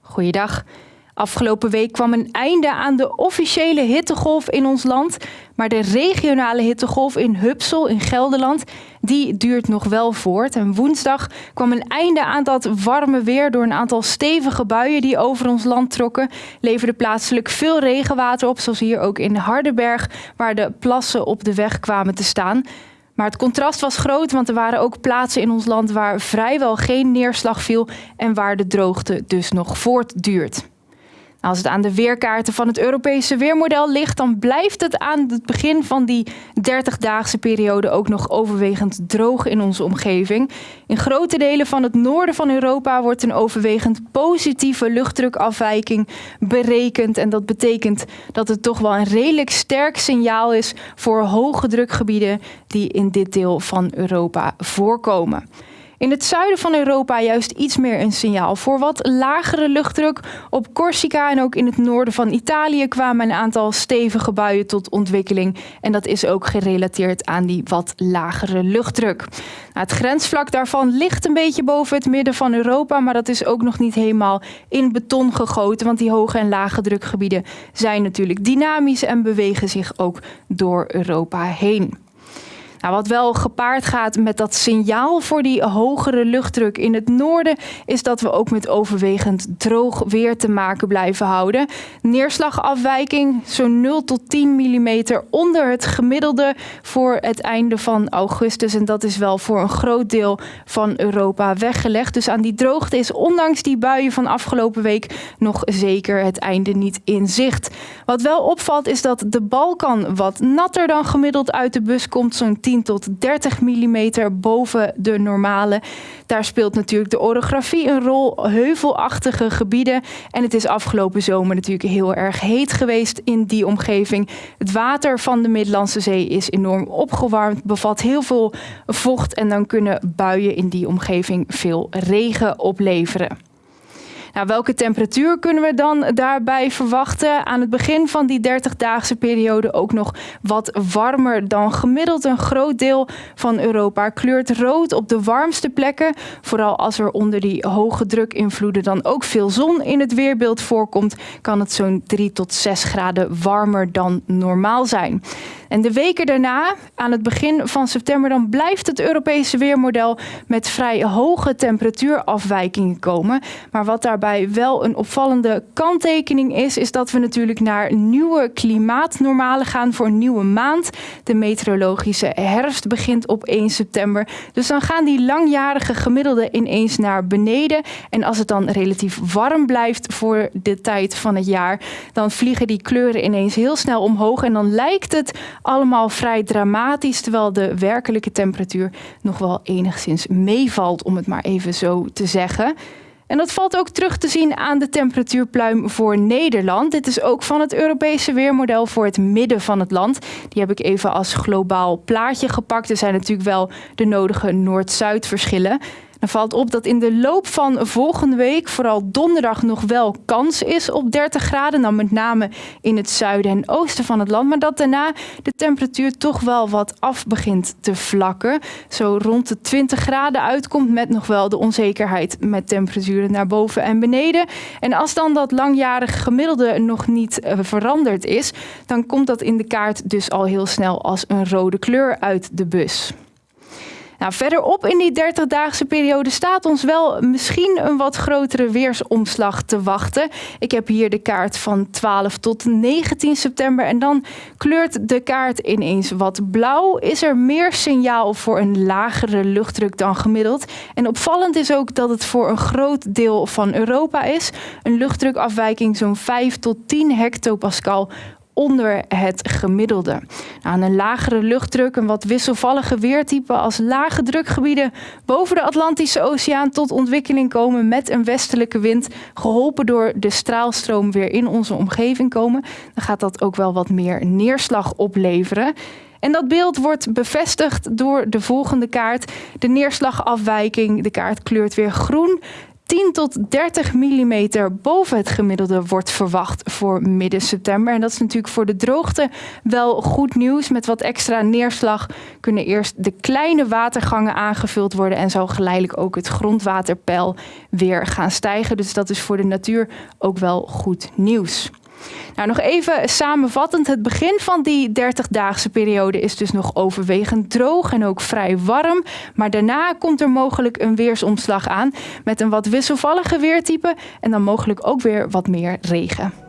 Goeiedag. Afgelopen week kwam een einde aan de officiële hittegolf in ons land. Maar de regionale hittegolf in Hupsel in Gelderland, die duurt nog wel voort. En woensdag kwam een einde aan dat warme weer door een aantal stevige buien die over ons land trokken. Leverde plaatselijk veel regenwater op, zoals hier ook in Hardenberg, waar de plassen op de weg kwamen te staan. Maar het contrast was groot, want er waren ook plaatsen in ons land waar vrijwel geen neerslag viel en waar de droogte dus nog voortduurt. Als het aan de weerkaarten van het Europese weermodel ligt, dan blijft het aan het begin van die 30-daagse periode ook nog overwegend droog in onze omgeving. In grote delen van het noorden van Europa wordt een overwegend positieve luchtdrukafwijking berekend. En dat betekent dat het toch wel een redelijk sterk signaal is voor hoge drukgebieden die in dit deel van Europa voorkomen. In het zuiden van Europa juist iets meer een signaal voor wat lagere luchtdruk. Op Corsica en ook in het noorden van Italië kwamen een aantal stevige buien tot ontwikkeling. En dat is ook gerelateerd aan die wat lagere luchtdruk. Nou, het grensvlak daarvan ligt een beetje boven het midden van Europa, maar dat is ook nog niet helemaal in beton gegoten. Want die hoge en lage drukgebieden zijn natuurlijk dynamisch en bewegen zich ook door Europa heen. Nou, wat wel gepaard gaat met dat signaal voor die hogere luchtdruk in het noorden, is dat we ook met overwegend droog weer te maken blijven houden. Neerslagafwijking zo'n 0 tot 10 mm onder het gemiddelde voor het einde van augustus. En dat is wel voor een groot deel van Europa weggelegd. Dus aan die droogte is ondanks die buien van afgelopen week nog zeker het einde niet in zicht. Wat wel opvalt is dat de Balkan wat natter dan gemiddeld uit de bus komt, zo'n 10 tot 30 mm boven de normale. Daar speelt natuurlijk de orografie een rol, heuvelachtige gebieden. En het is afgelopen zomer natuurlijk heel erg heet geweest in die omgeving. Het water van de Middellandse Zee is enorm opgewarmd, bevat heel veel vocht en dan kunnen buien in die omgeving veel regen opleveren. Nou, welke temperatuur kunnen we dan daarbij verwachten? Aan het begin van die 30-daagse periode ook nog wat warmer dan gemiddeld. Een groot deel van Europa kleurt rood op de warmste plekken. Vooral als er onder die hoge drukinvloeden dan ook veel zon in het weerbeeld voorkomt, kan het zo'n 3 tot 6 graden warmer dan normaal zijn. En de weken daarna, aan het begin van september, dan blijft het Europese weermodel met vrij hoge temperatuurafwijkingen komen. Maar wat daarbij wel een opvallende kanttekening is, is dat we natuurlijk naar nieuwe klimaatnormalen gaan voor een nieuwe maand. De meteorologische herfst begint op 1 september. Dus dan gaan die langjarige gemiddelden ineens naar beneden. En als het dan relatief warm blijft voor de tijd van het jaar, dan vliegen die kleuren ineens heel snel omhoog. En dan lijkt het allemaal vrij dramatisch, terwijl de werkelijke temperatuur nog wel enigszins meevalt, om het maar even zo te zeggen. En dat valt ook terug te zien aan de temperatuurpluim voor Nederland. Dit is ook van het Europese weermodel voor het midden van het land. Die heb ik even als globaal plaatje gepakt. Er zijn natuurlijk wel de nodige Noord-Zuid verschillen. Dan valt op dat in de loop van volgende week vooral donderdag nog wel kans is op 30 graden. Dan met name in het zuiden en oosten van het land. Maar dat daarna de temperatuur toch wel wat af begint te vlakken. Zo rond de 20 graden uitkomt met nog wel de onzekerheid met temperaturen naar boven en beneden. En als dan dat langjarige gemiddelde nog niet uh, veranderd is, dan komt dat in de kaart dus al heel snel als een rode kleur uit de bus. Nou, verderop in die 30-daagse periode staat ons wel misschien een wat grotere weersomslag te wachten. Ik heb hier de kaart van 12 tot 19 september en dan kleurt de kaart ineens wat blauw. Is er meer signaal voor een lagere luchtdruk dan gemiddeld? En opvallend is ook dat het voor een groot deel van Europa is. Een luchtdrukafwijking zo'n 5 tot 10 hectopascal onder het gemiddelde. Nou, aan een lagere luchtdruk, een wat wisselvallige weertype als lage drukgebieden boven de Atlantische Oceaan tot ontwikkeling komen met een westelijke wind, geholpen door de straalstroom weer in onze omgeving komen, dan gaat dat ook wel wat meer neerslag opleveren. En dat beeld wordt bevestigd door de volgende kaart. De neerslagafwijking, de kaart kleurt weer groen. 10 tot 30 mm boven het gemiddelde wordt verwacht voor midden september. En dat is natuurlijk voor de droogte wel goed nieuws. Met wat extra neerslag kunnen eerst de kleine watergangen aangevuld worden en zal geleidelijk ook het grondwaterpeil weer gaan stijgen. Dus dat is voor de natuur ook wel goed nieuws. Nou, nog even samenvattend. Het begin van die 30-daagse periode is dus nog overwegend droog en ook vrij warm. Maar daarna komt er mogelijk een weersomslag aan met een wat wisselvallige weertype en dan mogelijk ook weer wat meer regen.